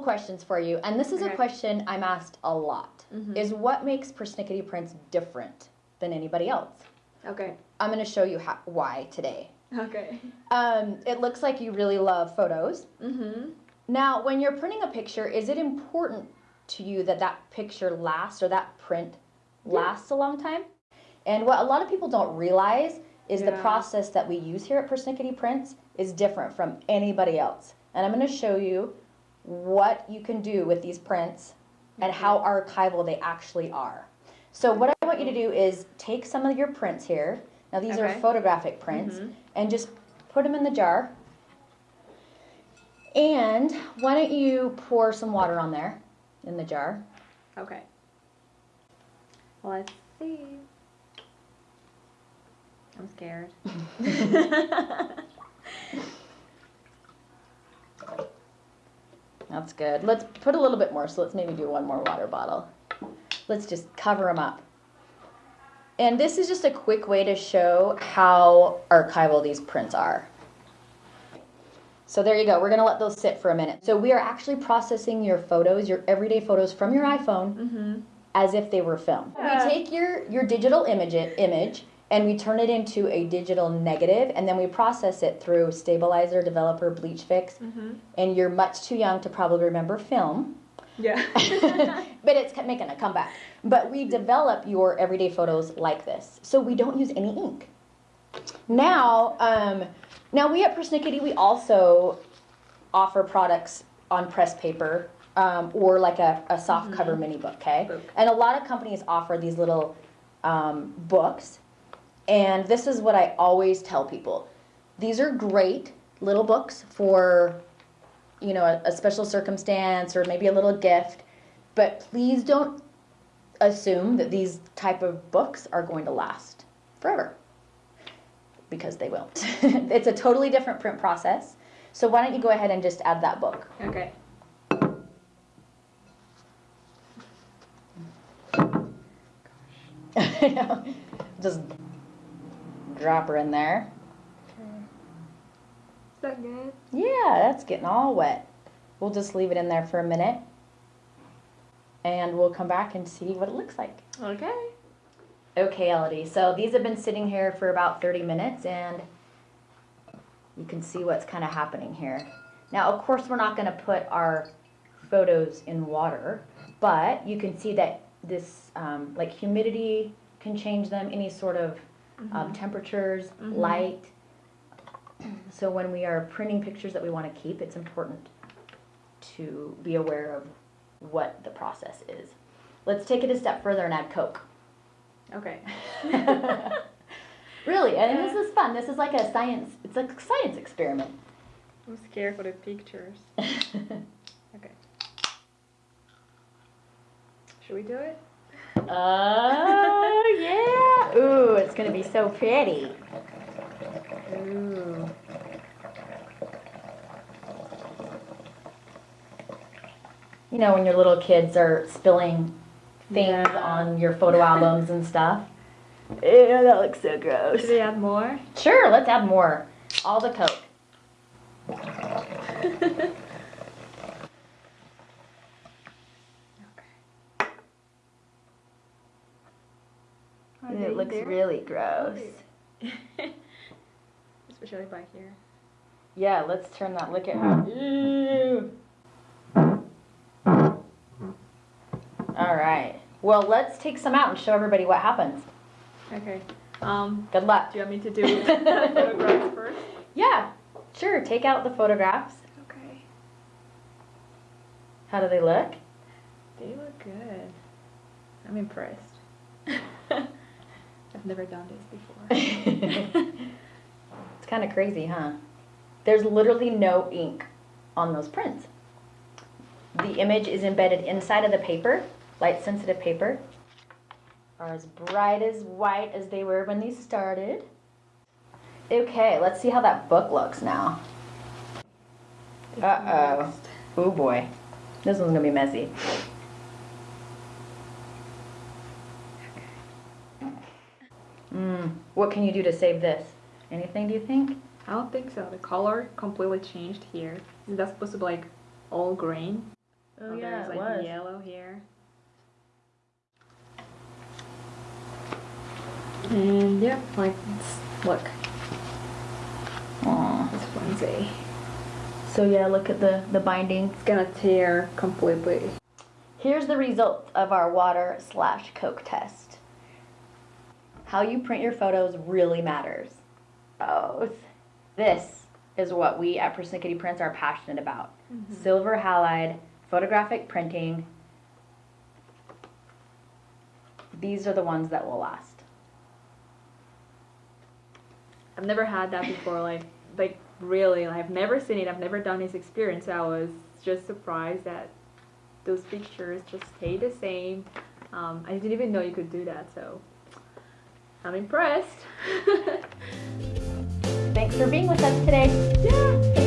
questions for you, and this is a question I'm asked a lot. Mhm. Is what makes persnickety prints different than anybody else? Okay. I'm going to show you how, why today. Okay. Um, it looks like you really love photos. Mm-hmm. Now, when you're printing a picture, is it important to you that that picture lasts or that print lasts a long time? And what a lot of people don't realize is the process that we use here at Persnickety Prints is different from anybody else. And I'm going to show you what you can do with these prints and how archival they actually are. So what I want you to do is take some of your prints here. Now these are photographic prints Mhm. and just put them in the jar. And why don't you pour some water on there in the jar? Okay. Let's see. I'm scared. That's good. Let's put a little bit more, so let's maybe do one more water bottle. Let's just cover them up. And this is just a quick way to show how archival these prints are. So there you go. We're going to let those sit for a minute. So we are actually processing your photos, your everyday photos from your iPhone mm-hmm. as if they were film. Yeah. We take your, your digital image, image and we turn it into a digital negative and then we process it through Stabilizer, Developer, Bleach Fix. Mm-hmm. And you're much too young to probably remember film, Yeah. but it's making a comeback. But we develop your everyday photos like this. So we don't use any ink. Now, um, now we at Persnickety, we also offer products on press paper um, or like a, a soft cover mini book, okay? And a lot of companies offer these little um, books. And this is what I always tell people. These are great little books for, you know, a, a special circumstance or maybe a little gift. But please don't assume that these type of books are going to last forever because they won't. it's a totally different print process. So why don't you go ahead and just add that book? okay. just drop her in there. Is that good? Yeah, that's getting all wet. We'll just leave it in there for a minute. And we'll come back and see what it looks like. Okay. Okay, Elodie. So these have been sitting here for about 30 minutes and you can see what's kind of happening here. Now, of course, we're not going to put our photos in water, but you can see that this, um, like humidity can change them, any sort of um, temperatures, Mhm. light. So when we are printing pictures that we want to keep, it's important to be aware of what the process is. Let's take it a step further and add Coke. Okay. really, and this is fun. This is like a science. It's like a science experiment. I'm scared for the pictures. Okay. Should we do it? yeah! Ooh, it's gonna be so pretty. Ooh. You know when your little kids are spilling things Yeah. on your photo albums and stuff. Ew, that looks so gross. Should we add more? Sure, let's add more. All the Coke. Are it looks there? really gross. Especially by here. Yeah, let's turn that. Look at her. Ew. All right. Well, let's take some out and show everybody what happens. Okay. Um, Good luck. do you want me to do photographs first? Yeah, sure. Take out the photographs. Okay. How do they look? They look good. I'm impressed. I've never done this before. It's kind of crazy, huh? There's literally no ink on those prints. The image is embedded inside of the paper, light sensitive paper. Are as bright as white as they were when these started. Okay, let's see how that book looks now. Uh-oh. Oh boy. This one's gonna be messy. Mm, what can you do to save this? Anything, do you think? I don't think so. The color completely changed here. Is that supposed to be like all green? Oh, yeah, there's it like was. yellow here. And yeah, like it's- look, Aw. this onesie. So yeah, look at the, the binding. It's gonna tear completely. Here's the result of our water slash Coke test. How you print your photos really matters. Both. This is what we at Persnickety Prints are passionate about. Silver halide, photographic printing. These are the ones that will last. I've never had that before. Like, like really, I've never seen it. I've never done this experience. I was just surprised that those pictures just stay the same. Um, I didn't even know you could do that. So I'm impressed. Thanks for being with us today. yeah.